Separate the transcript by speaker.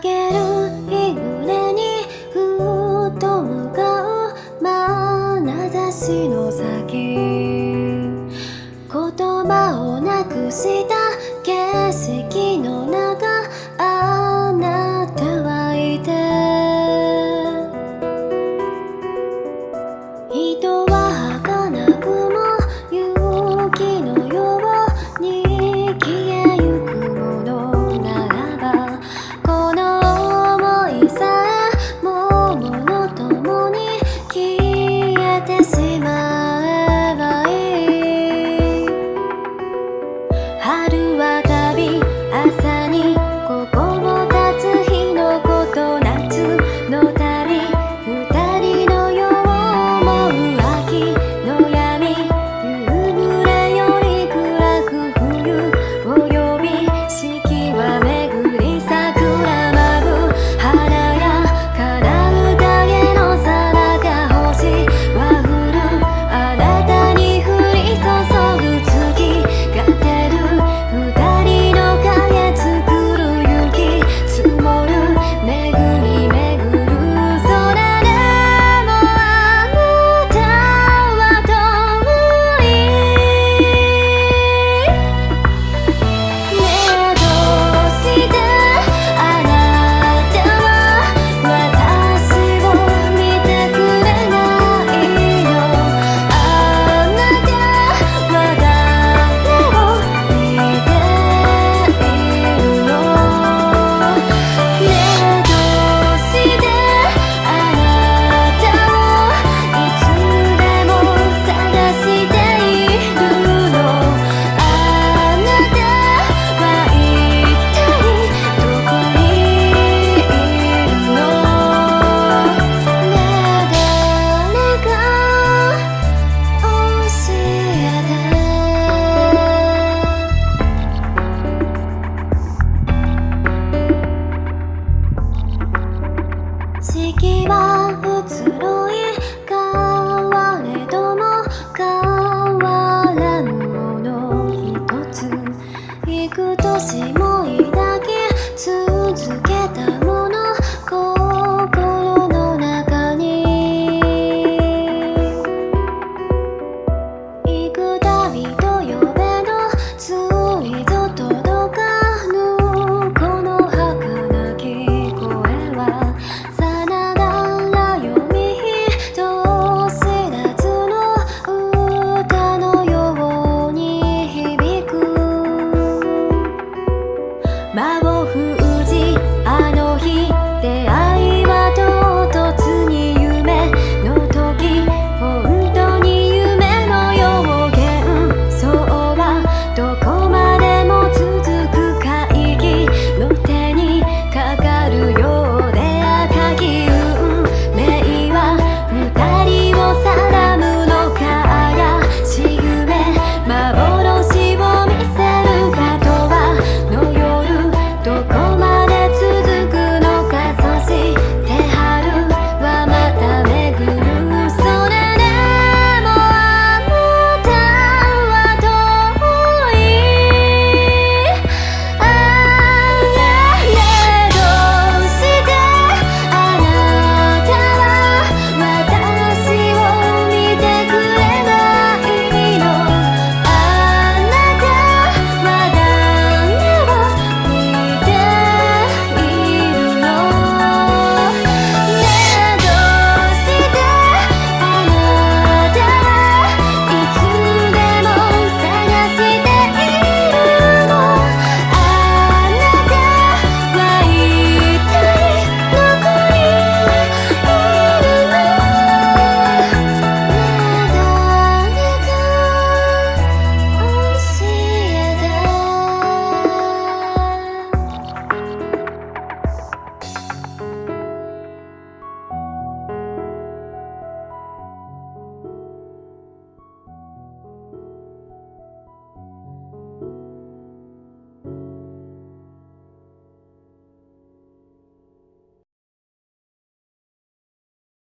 Speaker 1: げる日暮れにふっと向かう眼差しの先。言葉をなくして